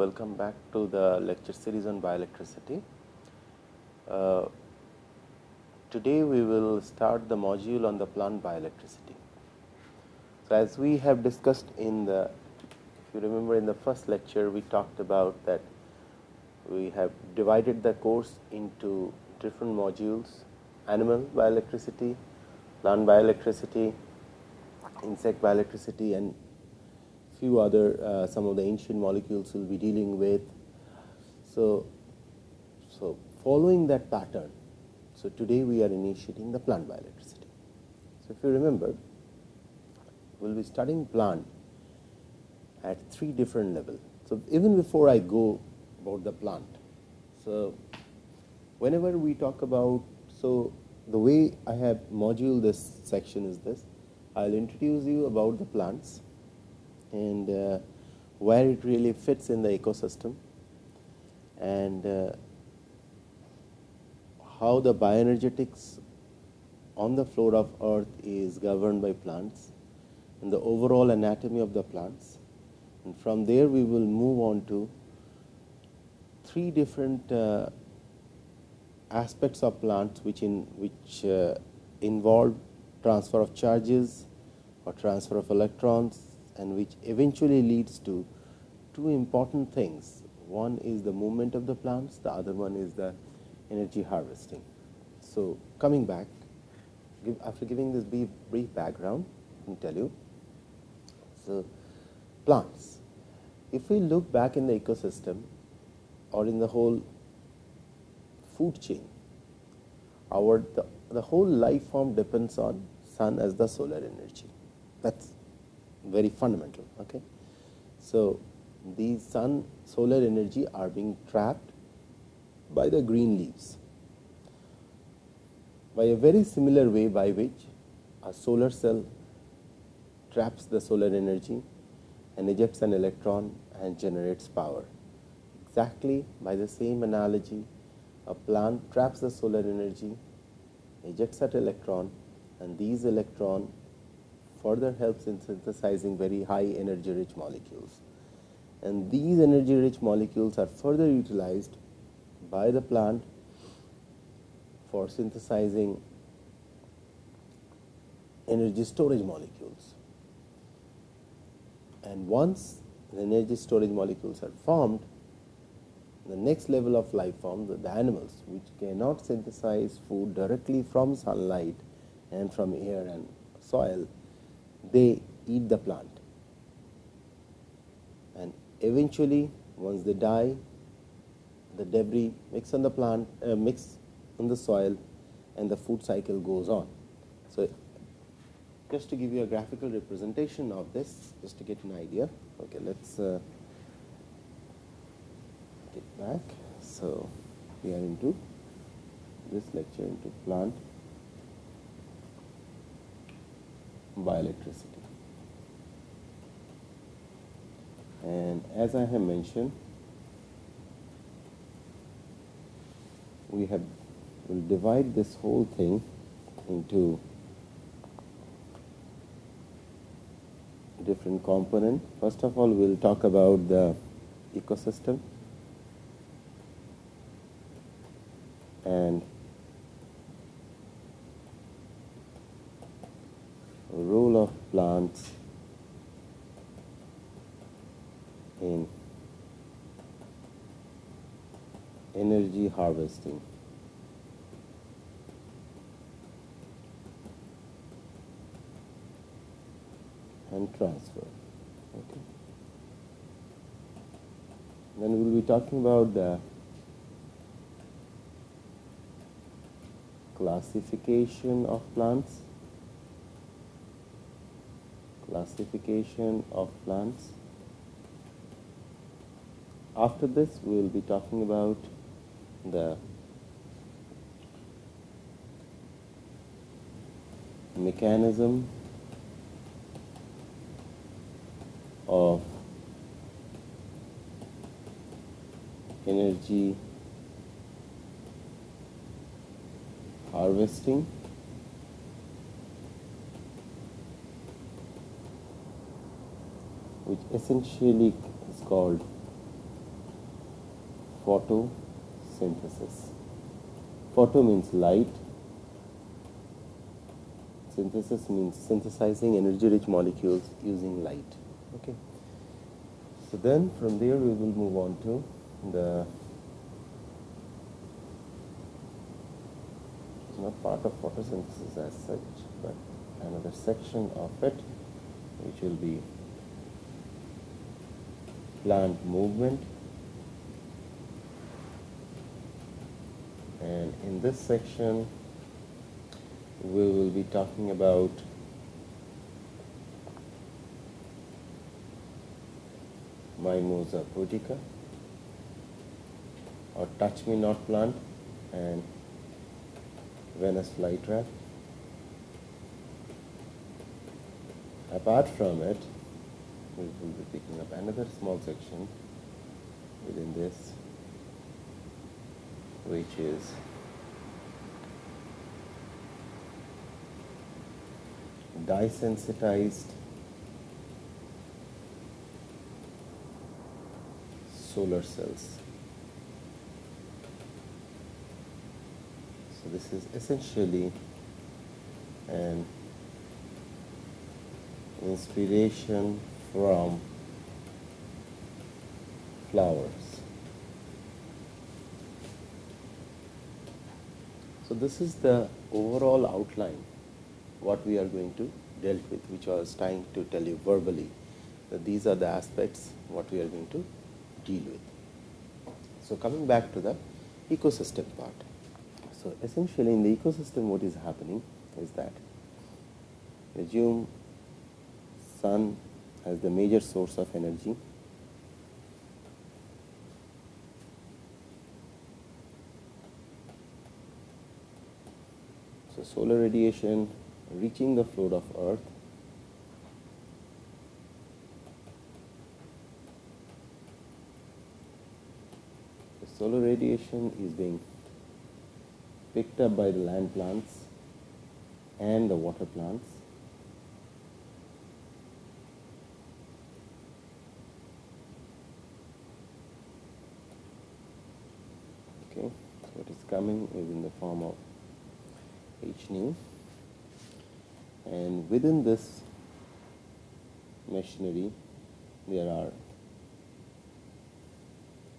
Welcome back to the lecture series on bioelectricity. Uh, today we will start the module on the plant bioelectricity. So, as we have discussed in the, if you remember in the first lecture, we talked about that we have divided the course into different modules, animal bioelectricity, plant bioelectricity, insect bioelectricity and few other uh, some of the ancient molecules we will be dealing with. So, so following that pattern, so today we are initiating the plant bioelectricity. So, if you remember, we will be studying plant at three different levels. So, even before I go about the plant, so whenever we talk about, so the way I have module this section is this, I will introduce you about the plants and uh, where it really fits in the ecosystem and uh, how the bioenergetics on the floor of earth is governed by plants and the overall anatomy of the plants. And from there we will move on to three different uh, aspects of plants which in which uh, involve transfer of charges or transfer of electrons and which eventually leads to two important things. One is the movement of the plants, the other one is the energy harvesting. So, coming back after giving this brief, brief background, I tell you. So, plants. If we look back in the ecosystem or in the whole food chain, our the, the whole life form depends on sun as the solar energy. That's very fundamental. Okay. So, these sun solar energy are being trapped by the green leaves by a very similar way by which a solar cell traps the solar energy and ejects an electron and generates power. Exactly by the same analogy, a plant traps the solar energy, ejects that electron and these electron further helps in synthesizing very high energy rich molecules. And these energy rich molecules are further utilized by the plant for synthesizing energy storage molecules. And once the energy storage molecules are formed, the next level of life form, the, the animals which cannot synthesize food directly from sunlight and from air and soil, they eat the plant and eventually once they die the debris mix on the plant uh, mix on the soil and the food cycle goes on. So, just to give you a graphical representation of this just to get an idea. Okay, let us uh, get back. So, we are into this lecture into plant bioelectricity. And as I have mentioned, we have will divide this whole thing into different component. First of all, we will talk about the ecosystem and plants in energy harvesting. and transfer. Okay. Then we will be talking about the classification of plants classification of plants. After this, we will be talking about the mechanism of energy harvesting which essentially is called photosynthesis. Photo means light, synthesis means synthesizing energy rich molecules using light. Okay. So then from there we will move on to the it's not part of photosynthesis as such, but another section of it which will be plant movement and in this section we will be talking about Mimosa pudica or touch me not plant and Venus flytrap. Apart from it, we will be picking up another small section within this which is dye sensitized solar cells. So this is essentially an inspiration from flowers. So this is the overall outline what we are going to dealt with, which I was trying to tell you verbally that these are the aspects what we are going to deal with. So coming back to the ecosystem part. So essentially in the ecosystem what is happening is that assume sun as the major source of energy. So solar radiation reaching the floor of earth. The solar radiation is being picked up by the land plants and the water plants okay so what is coming is in the form of H nu and within this machinery there are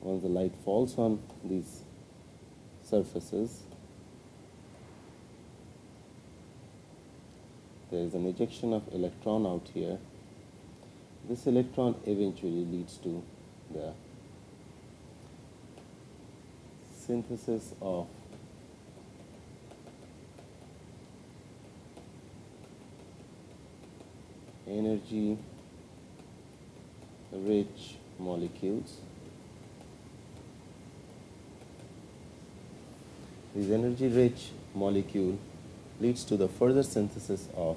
once the light falls on these surfaces there is an ejection of electron out here. This electron eventually leads to the synthesis of energy rich molecules. This energy rich molecule leads to the further synthesis of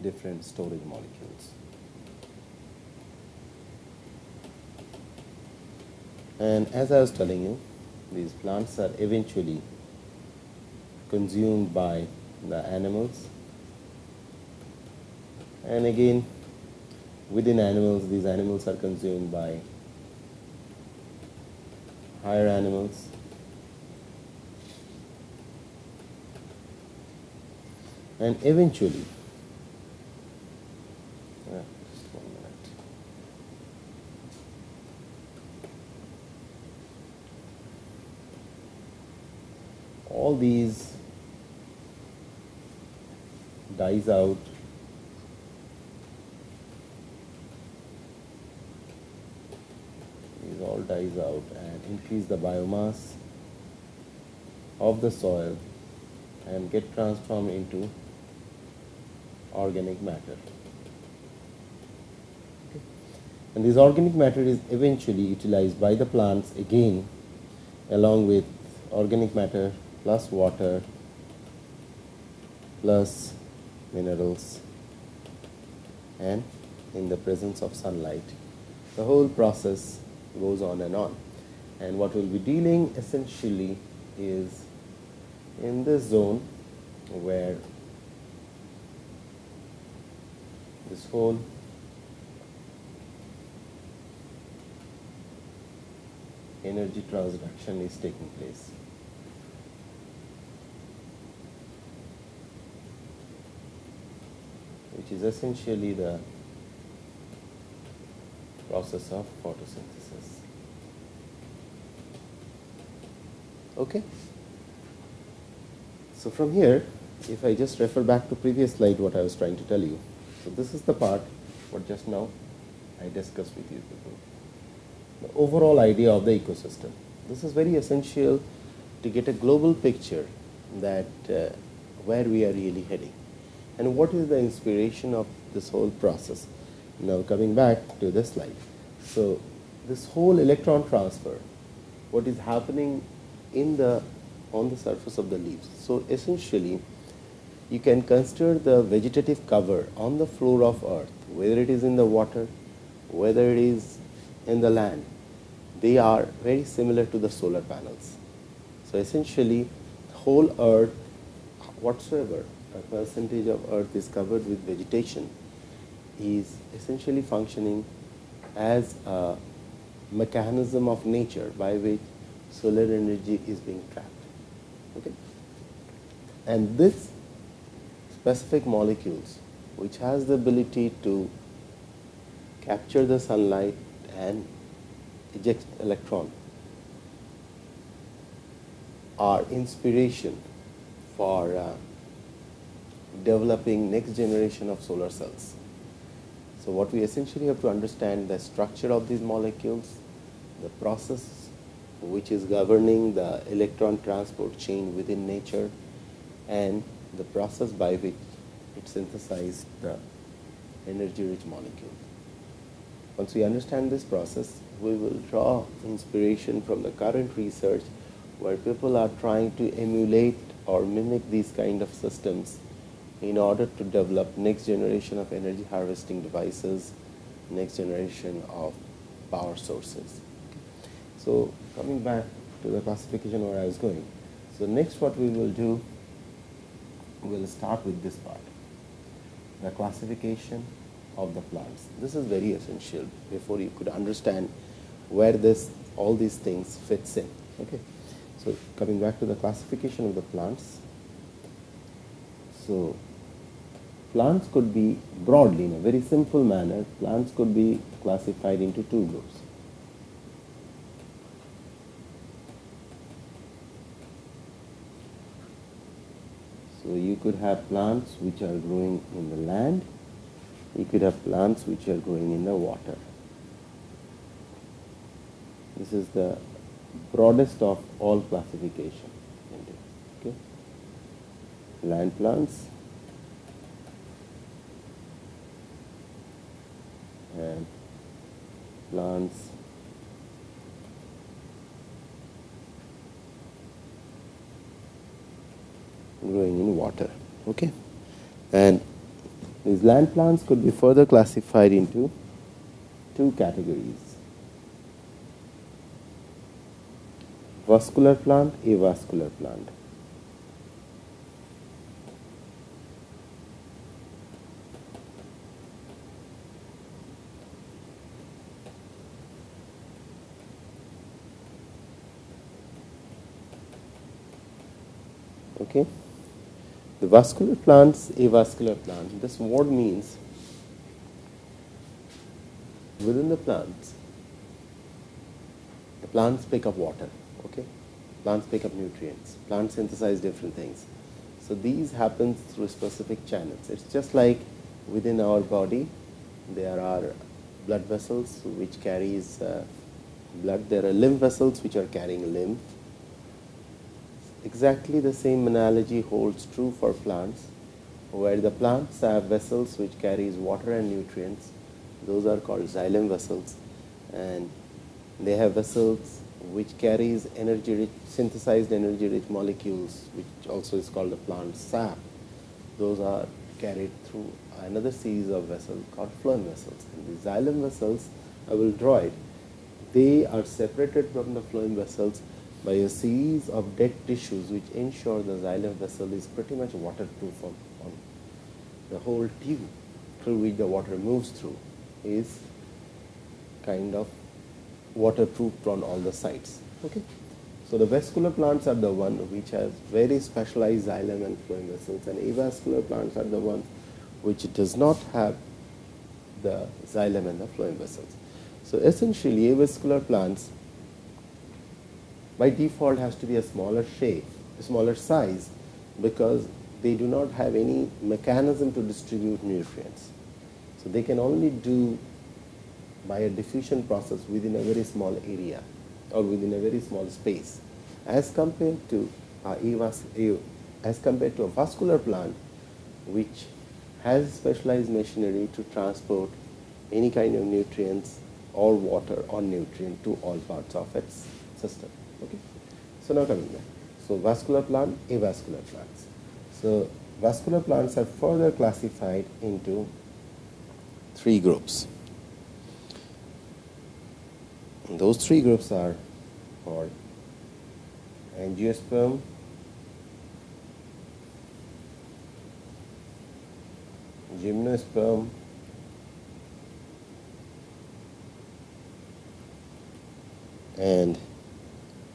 different storage molecules. And as I was telling you, these plants are eventually consumed by the animals. And again within animals these animals are consumed by higher animals. And eventually uh, just one minute all these dies out all dies out and increase the biomass of the soil and get transformed into organic matter. And this organic matter is eventually utilized by the plants again along with organic matter plus water plus minerals and in the presence of sunlight. The whole process goes on and on. And what we'll be dealing essentially is in this zone where this whole energy transduction is taking place. Which is essentially the process of photosynthesis. Okay. So from here, if I just refer back to previous slide, what I was trying to tell you. So this is the part what just now I discussed with you people. The overall idea of the ecosystem. This is very essential to get a global picture that uh, where we are really heading and what is the inspiration of this whole process. Now coming back to this slide. So this whole electron transfer, what is happening in the on the surface of the leaves. So essentially, you can consider the vegetative cover on the floor of earth, whether it is in the water, whether it is in the land, they are very similar to the solar panels. So essentially, the whole earth whatsoever a percentage of earth is covered with vegetation is essentially functioning as a mechanism of nature by which solar energy is being trapped. Okay? And this specific molecules which has the ability to capture the sunlight and eject electron are inspiration for uh, developing next generation of solar cells. So what we essentially have to understand the structure of these molecules, the process which is governing the electron transport chain within nature and the process by which it synthesizes the energy rich molecule. Once we understand this process, we will draw inspiration from the current research where people are trying to emulate or mimic these kind of systems in order to develop next generation of energy harvesting devices, next generation of power sources. So coming back to the classification where I was going. So next what we will do, we'll start with this part, the classification of the plants. This is very essential before you could understand where this all these things fits in. Okay. So coming back to the classification of the plants. So plants could be broadly in a very simple manner, plants could be classified into two groups. So you could have plants which are growing in the land, you could have plants which are growing in the water. This is the broadest of all classification. Okay? Land plants, and plants growing in water okay? And these land plants could be further classified into two categories. Vascular plant avascular plant Okay. The vascular plants, avascular plant. This word means within the plants, the plants pick up water. Okay. Plants pick up nutrients. Plants synthesize different things. So these happen through specific channels. It's just like within our body, there are blood vessels which carries uh, blood. There are lymph vessels which are carrying lymph Exactly the same analogy holds true for plants, where the plants have vessels which carries water and nutrients. Those are called xylem vessels, and they have vessels which carries energy rich, synthesized energy rich molecules, which also is called the plant sap. Those are carried through another series of vessels called phloem vessels. And the xylem vessels, I will draw it. They are separated from the phloem vessels by a series of dead tissues which ensure the xylem vessel is pretty much waterproof on, on the whole tube through which the water moves through is kind of waterproofed on all the sides. Okay. So the vascular plants are the one which has very specialized xylem and phloem vessels, and avascular plants are the ones which does not have the xylem and the phloem vessels. So essentially, avascular plants by default has to be a smaller shape, a smaller size, because they do not have any mechanism to distribute nutrients. So they can only do by a diffusion process within a very small area or within a very small space as compared to as compared to a vascular plant which has specialized machinery to transport any kind of nutrients or water or nutrient to all parts of its system. Okay. So now coming back. So vascular plant, avascular plants. So vascular plants are further classified into three groups. And those three groups are called angiosperm, gymnosperm, and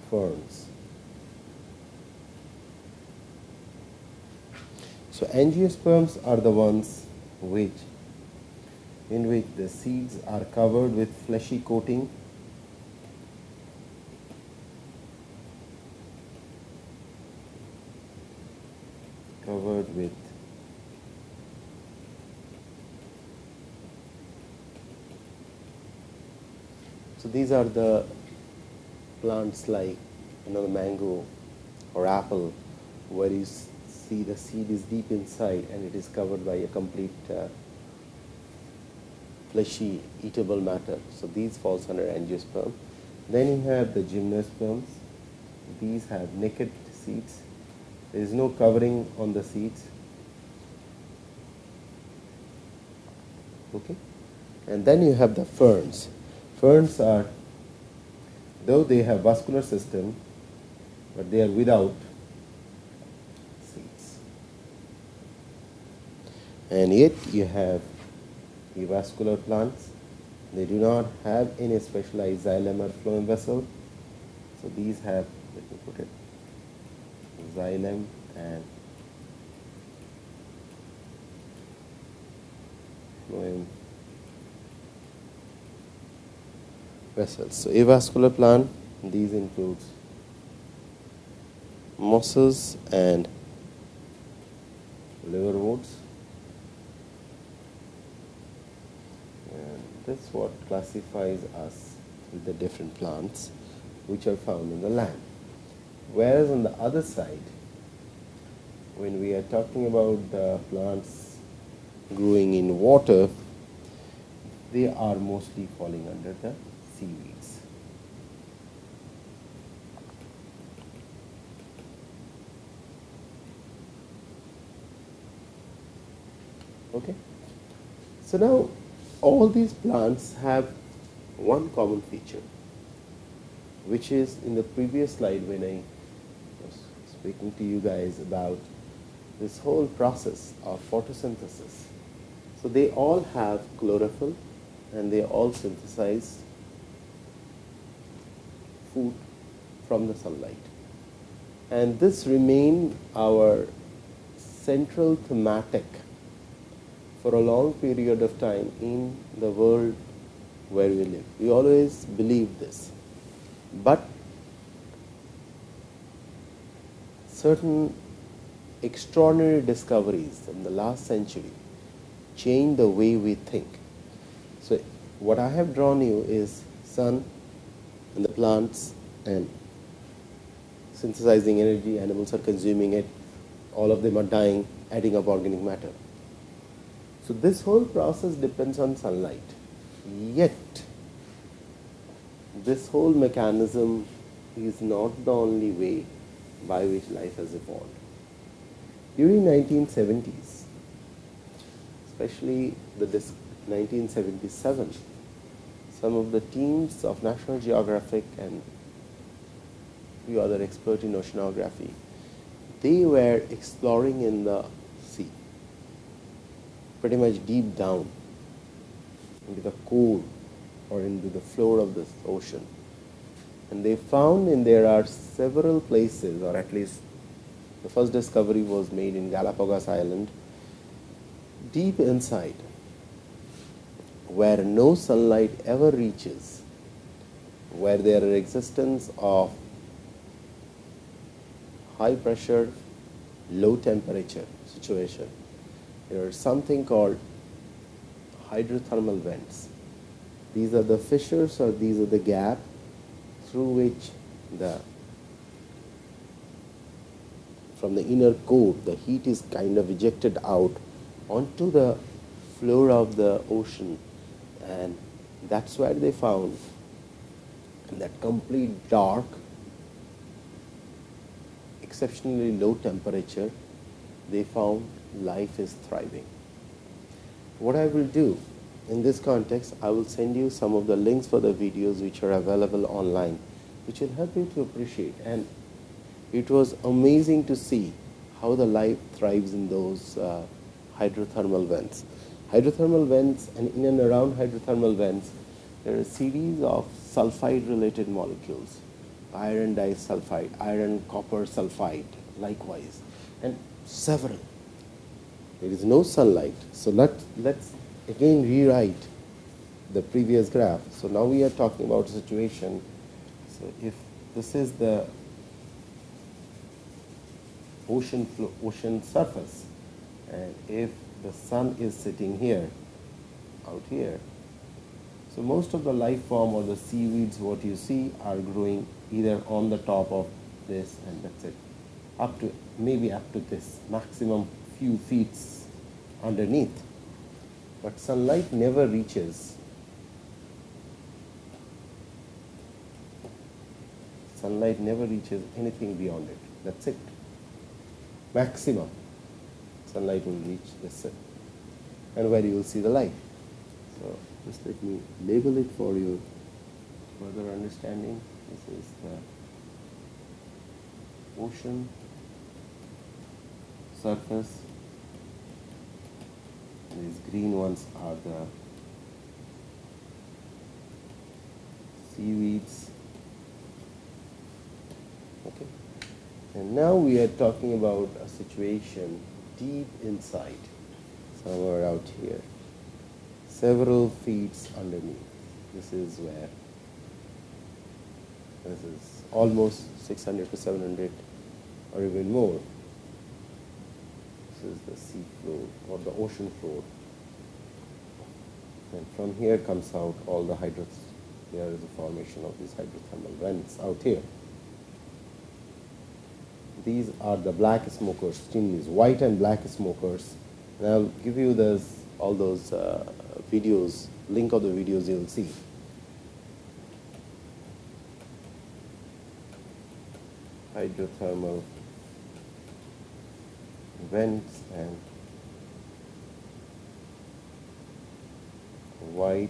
ferns. So angiosperms are the ones which in which the seeds are covered with fleshy coating covered with so these are the plants like you know the mango or apple where you see the seed is deep inside and it is covered by a complete uh, fleshy eatable matter. So these falls under angiosperm. Then you have the gymnosperms. These have naked seeds. There is no covering on the seeds. Okay. And then you have the ferns. Ferns are, though they have vascular system, but they are without seeds. And yet you have avascular plants. They do not have any specialized xylem or phloem vessel. So these have, let me put it, xylem and phloem vessels. So avascular plant, these includes mosses and liverworts. And That's what classifies us with the different plants which are found in the land. Whereas on the other side, when we are talking about the plants growing in water, they are mostly falling under the Okay. So now all these plants have one common feature, which is in the previous slide when I was speaking to you guys about this whole process of photosynthesis. So they all have chlorophyll and they all synthesize food from the sunlight. And this remained our central thematic for a long period of time in the world where we live. We always believe this. But certain extraordinary discoveries in the last century change the way we think. So what I have drawn you is sun and the plants and synthesizing energy, animals are consuming it, all of them are dying, adding up organic matter. So this whole process depends on sunlight. Yet, this whole mechanism is not the only way by which life has evolved. During 1970s, especially the 1977, some of the teams of National Geographic and few other experts in oceanography, they were exploring in the sea, pretty much deep down into the core or into the floor of the ocean. And they found in there are several places, or at least the first discovery was made in Galapagos Island, deep inside, where no sunlight ever reaches, where there are existence of high pressure, low temperature situation. There is something called hydrothermal vents. These are the fissures or these are the gap through which the from the inner core the heat is kind of ejected out onto the floor of the ocean and that's where they found that complete dark exceptionally low temperature they found life is thriving what I will do in this context, I will send you some of the links for the videos which are available online, which will help you to appreciate. And it was amazing to see how the life thrives in those uh, hydrothermal vents. Hydrothermal vents and in and around hydrothermal vents, there are a series of sulfide related molecules, iron disulfide, iron copper sulfide, likewise, and several there is no sunlight. So let, let's again rewrite the previous graph. So now we are talking about a situation. So if this is the ocean, ocean surface, and if the sun is sitting here, out here, so most of the life form or the seaweeds what you see are growing either on the top of this and that's it, up to maybe up to this maximum few feet underneath. But sunlight never reaches sunlight never reaches anything beyond it. That's it. Maximum sunlight will reach this and where you will see the light. So just let me label it for you further understanding. This is the ocean surface these green ones are the seaweeds okay and now we are talking about a situation deep inside somewhere out here several feet underneath this is where this is almost 600 to 700 or even more This is the sea floor or the ocean floor. And from here comes out all the hydros. There is a formation of these hydrothermal vents out here. These are the black smokers, chimneys, white and black smokers. And I'll give you this, all those uh, videos, link of the videos you'll see. Hydrothermal vents and white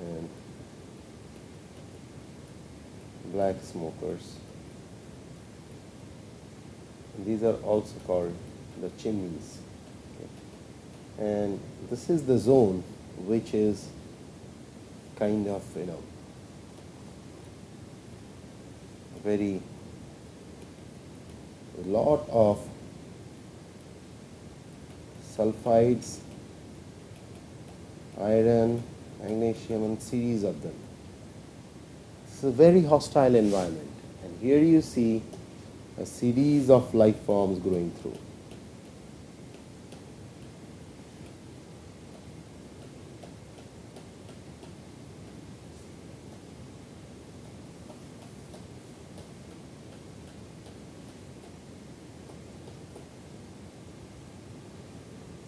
and black smokers. These are also called the chimneys. Okay. And this is the zone which is kind of, you know, very a lot of sulfides, iron, magnesium and series of them. It's a very hostile environment and here you see a series of life forms growing through.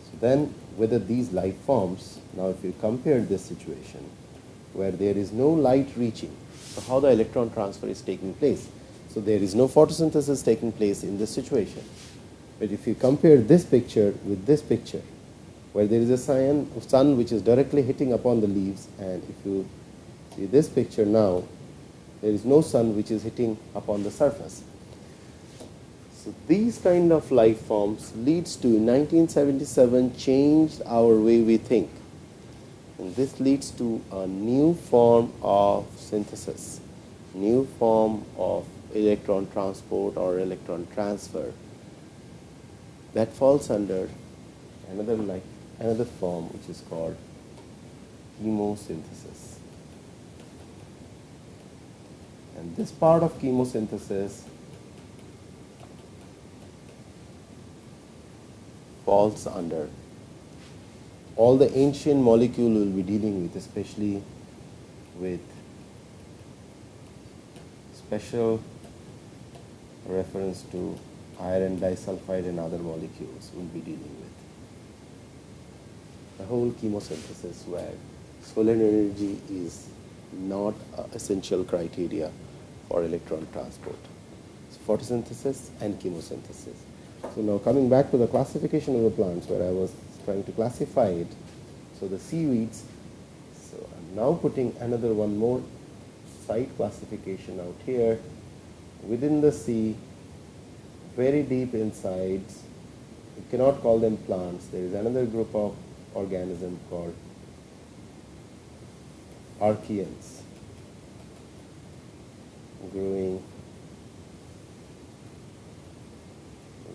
So Then whether these life forms, now if you compare this situation where there is no light reaching, so how the electron transfer is taking place. So there is no photosynthesis taking place in this situation. But if you compare this picture with this picture, where there is a sun, which is directly hitting upon the leaves, and if you see this picture now, there is no sun which is hitting upon the surface. So these kind of life forms leads to 1977 changed our way we think. And this leads to a new form of synthesis, new form of electron transport or electron transfer that falls under another like another form which is called chemosynthesis. And this part of chemosynthesis falls under all the ancient molecule we will be dealing with, especially with special reference to iron disulfide and other molecules we will be dealing with. The whole chemosynthesis where solar energy is not essential criteria for electron transport. So photosynthesis and chemosynthesis. So now coming back to the classification of the plants where I was trying to classify it. So the seaweeds, so I'm now putting another one more site classification out here within the sea, very deep inside. You cannot call them plants. There is another group of organism called archaeans growing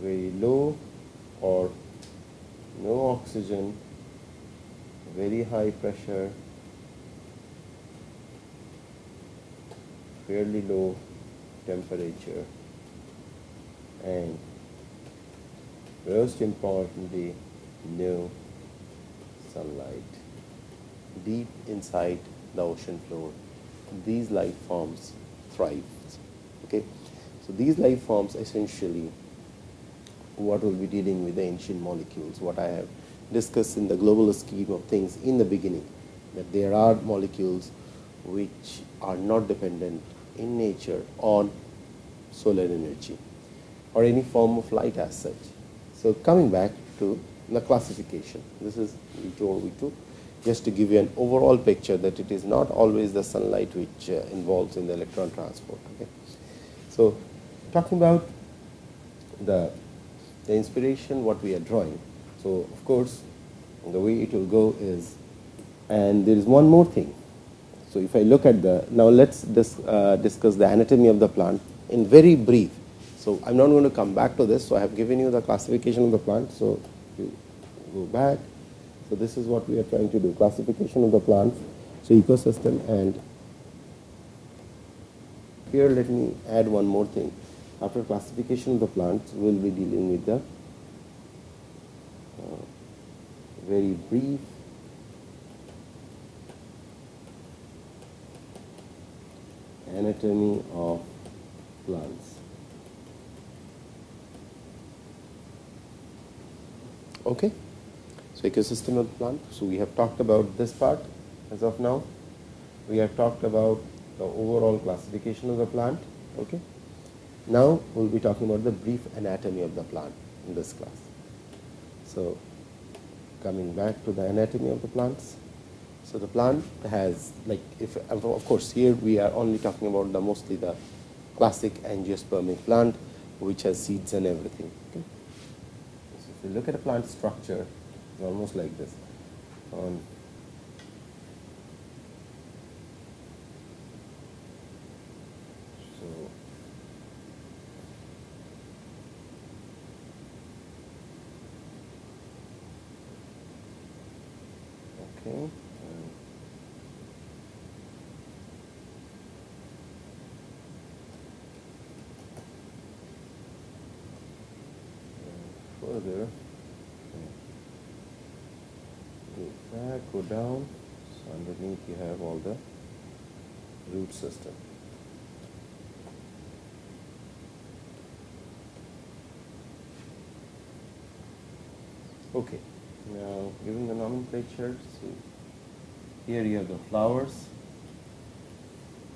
very low or no oxygen, very high pressure, fairly low temperature and most importantly no sunlight. Deep inside the ocean floor these life forms thrive. Okay? So these life forms essentially what will be dealing with the ancient molecules what i have discussed in the global scheme of things in the beginning that there are molecules which are not dependent in nature on solar energy or any form of light as such. So coming back to the classification, this is V2 or V2, just to give you an overall picture that it is not always the sunlight which uh, involves in the electron transport. Okay? So talking about the, the inspiration, what we are drawing. So of course, the way it will go is, and there is one more thing. So if I look at the, now let's dis, uh, discuss the anatomy of the plant in very brief. So I'm not going to come back to this. So I have given you the classification of the plant. So you go back. So this is what we are trying to do, classification of the plants, so ecosystem and here let me add one more thing. After classification of the plants, we'll be dealing with the uh, very brief anatomy of plants. Okay, so ecosystem of plant. So we have talked about this part as of now. We have talked about the overall classification of the plant. Okay. Now we'll be talking about the brief anatomy of the plant in this class. So coming back to the anatomy of the plants. So the plant has like if of course here we are only talking about the mostly the classic angiospermic plant which has seeds and everything. Okay. So if you look at a plant structure, it's almost like this. On so okay. And further go back, go down. So underneath you have all the root system. Okay, now given the nomenclature, so here you have the flowers,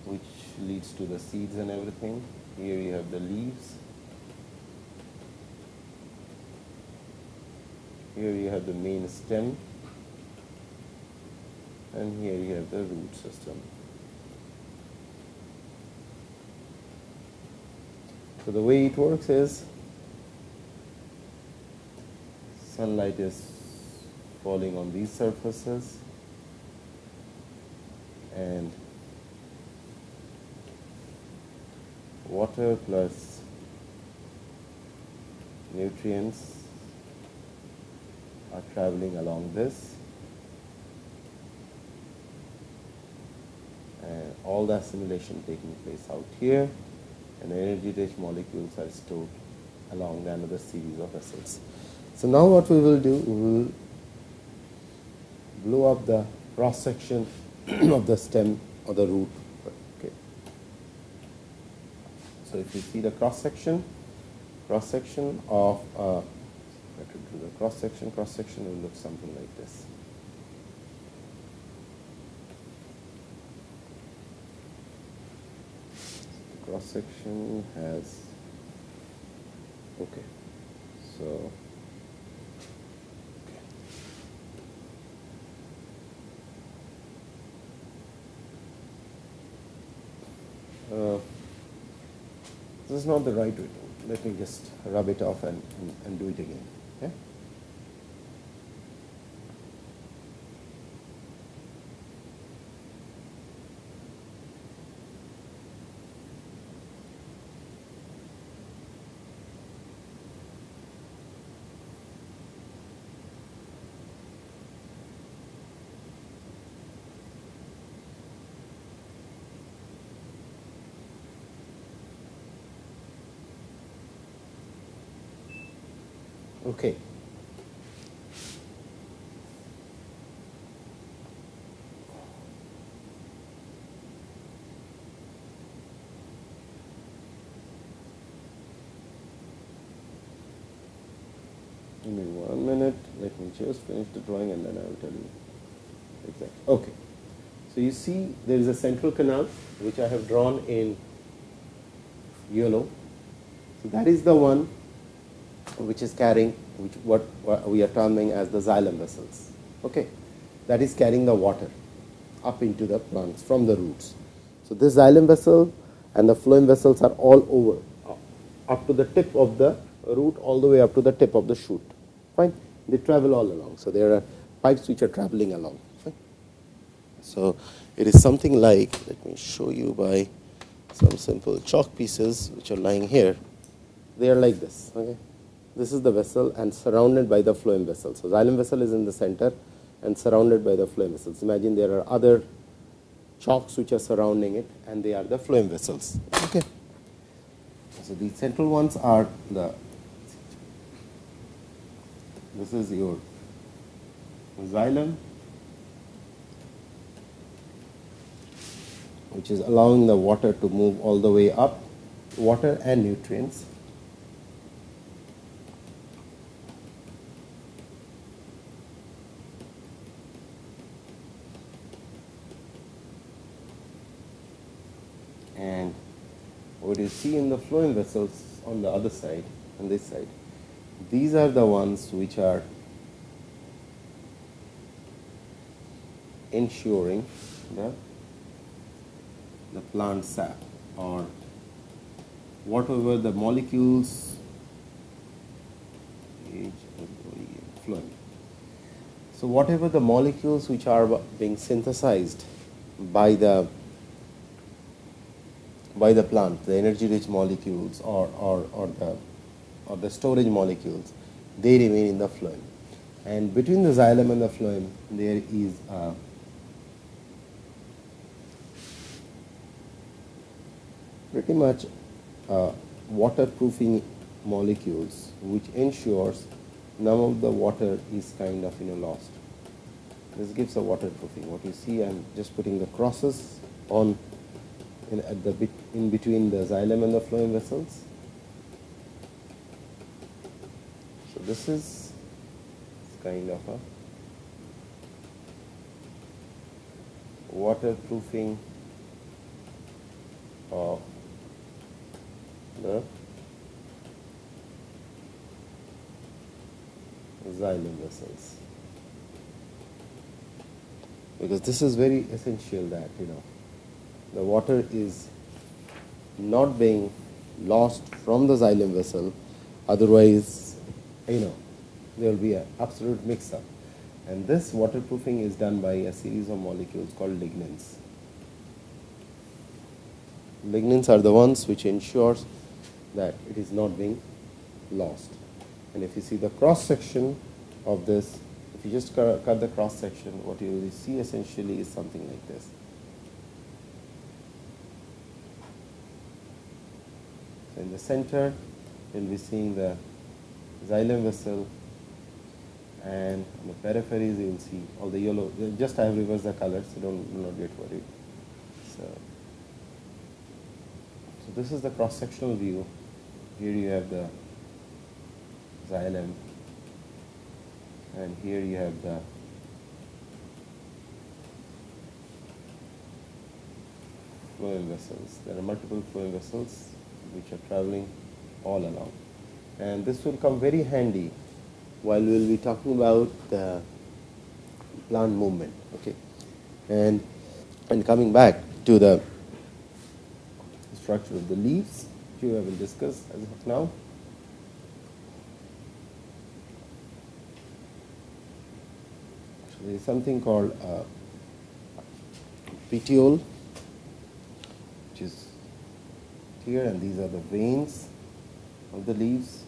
which leads to the seeds and everything. Here you have the leaves. Here you have the main stem. And here you have the root system. So the way it works is sunlight is falling on these surfaces and water plus nutrients are traveling along this and all the assimilation taking place out here and energy rich molecules are stored along another series of vessels. So now what we will do, we will blow up the cross section of the stem or the root. Okay. So if you see the cross section, cross section of uh, do the cross section, cross section will look something like this. The cross section has okay, so Uh, this is not the right way. Let me just rub it off and, and, and do it again. Okay? Okay. Give me one minute. Let me just finish the drawing and then I will tell you exactly. Okay. So you see there is a central canal which I have drawn in yellow. So that is the one which is carrying which what, what we are terming as the xylem vessels. Okay, that is carrying the water up into the plants from the roots. So this xylem vessel and the phloem vessels are all over, up to the tip of the root, all the way up to the tip of the shoot. Fine, they travel all along. So there are pipes which are traveling along. So it is something like, let me show you by some simple chalk pieces which are lying here. They are like this. Okay this is the vessel and surrounded by the phloem vessel. So, xylem vessel is in the center and surrounded by the phloem vessels. Imagine there are other chalks which are surrounding it and they are the phloem vessels. Okay. So, the central ones are the, this is your xylem which is allowing the water to move all the way up, water and nutrients. And what you see in the phloem vessels on the other side, on this side, these are the ones which are ensuring the, the plant sap or whatever the molecules. So whatever the molecules which are being synthesized by the by the plant, the energy rich molecules or, or, or, the, or the storage molecules, they remain in the phloem. And between the xylem and the phloem, there is a pretty much uh, waterproofing molecules which ensures none of the water is kind of you know lost. This gives a waterproofing. What you see, I'm just putting the crosses on in, at the bit in between the xylem and the phloem vessels. So this is kind of a waterproofing of the xylem vessels. Because this is very essential that you know the water is not being lost from the xylem vessel, otherwise, you know, there will be an absolute mix-up. And this waterproofing is done by a series of molecules called lignins. lignins are the ones which ensures that it is not being lost. And if you see the cross section of this, if you just cut, the cross section, what you will see essentially is something like this. So in the center, you'll be seeing the xylem vessel and on the peripheries you will see all the yellow, just I have reversed the colors, so don't, do not get worried. So, so this is the cross-sectional view. Here you have the xylem and here you have the phloem vessels. There are multiple phloem vessels which are traveling all along. And this will come very handy while we will be talking about the plant movement. Okay, and and coming back to the structure of the leaves, which we have discussed as of now. So there is something called uh, petiole, which is here, and these are the veins of the leaves,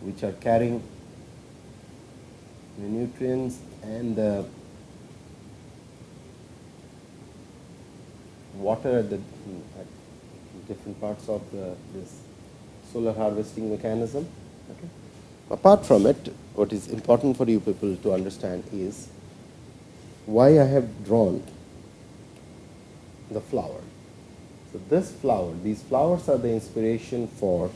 which are carrying the nutrients and the water at the at different parts of the this solar harvesting mechanism. Okay. Apart from it, what is important for you people to understand is why I have drawn the flower. So this flower, these flowers are the inspiration for,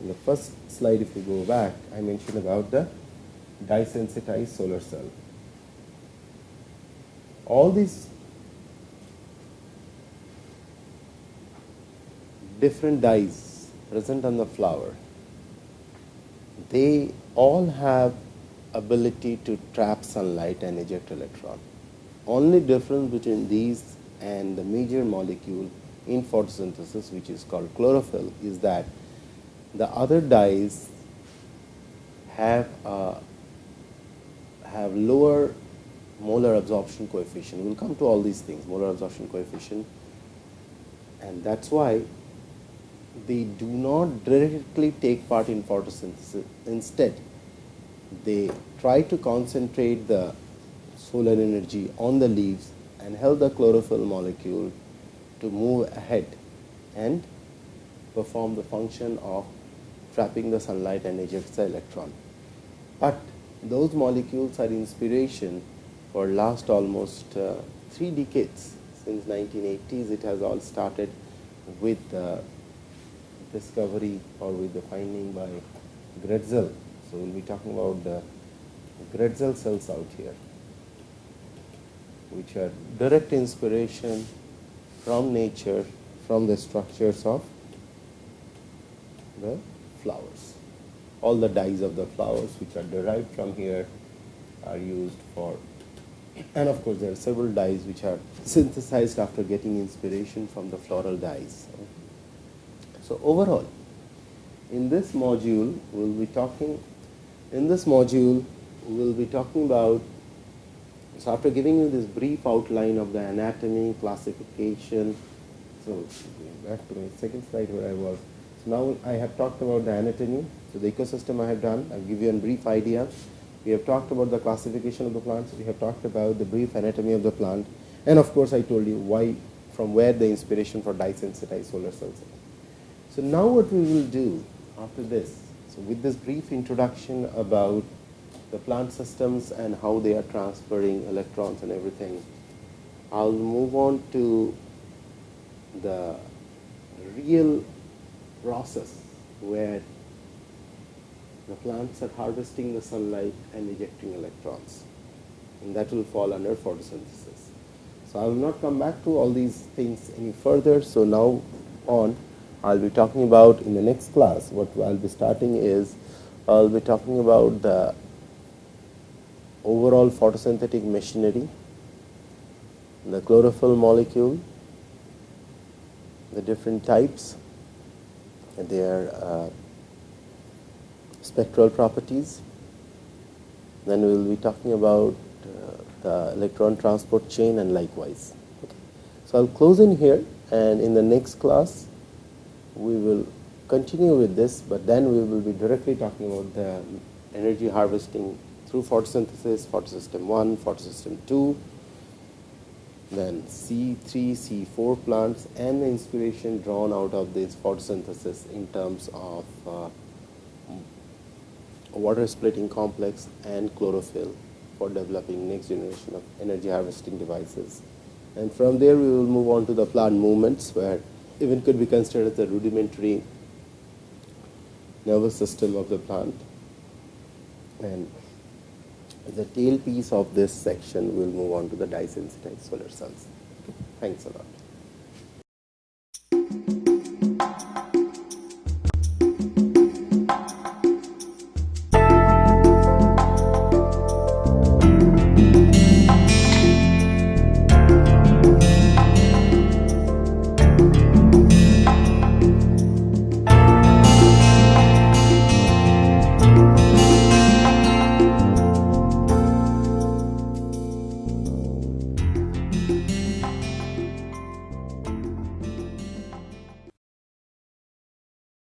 in the first slide if you go back, I mentioned about the dye-sensitized solar cell. All these different dyes present on the flower, they all have ability to trap sunlight and eject electron. Only difference between these and the major molecule in photosynthesis, which is called chlorophyll, is that the other dyes have have lower molar absorption coefficient. We'll come to all these things, molar absorption coefficient. And that's why they do not directly take part in photosynthesis. Instead, they try to concentrate the solar energy on the leaves and help the chlorophyll molecule to move ahead and perform the function of trapping the sunlight and ejects the electron. But those molecules are inspiration for last almost uh, three decades. Since 1980s, it has all started with the discovery or with the finding by Grätzel. So we'll be talking about the Grätzel cells out here, which are direct inspiration from nature, from the structures of the flowers all the dyes of the flowers which are derived from here are used for and of course there are several dyes which are synthesized after getting inspiration from the floral dyes. So overall, in this module we'll be talking, in this module we'll be talking about, so after giving you this brief outline of the anatomy, classification, so back to my second slide where I was. Now I have talked about the anatomy, so the ecosystem I have done, I'll give you a brief idea. We have talked about the classification of the plants. We have talked about the brief anatomy of the plant. And of course, I told you why, from where the inspiration for dye-sensitized solar cells So now what we will do after this, so with this brief introduction about the plant systems and how they are transferring electrons and everything, I'll move on to the real process where the plants are harvesting the sunlight and ejecting electrons. And that will fall under photosynthesis. So I will not come back to all these things any further. So now on, I'll be talking about in the next class, what I'll be starting is, I'll be talking about the overall photosynthetic machinery, the chlorophyll molecule, the different types, their uh, spectral properties. Then we will be talking about uh, the electron transport chain and likewise. Okay. So I'll close in here and in the next class we will continue with this, but then we will be directly talking about the energy harvesting through photosynthesis, photosystem 1, photosystem 2, then C3, C4 plants and the inspiration drawn out of this photosynthesis in terms of uh, water splitting complex and chlorophyll for developing next generation of energy harvesting devices. And from there we will move on to the plant movements where even could be considered as a rudimentary nervous system of the plant. And the tail piece of this section we will move on to the dye sensitized solar cells. Thanks a lot.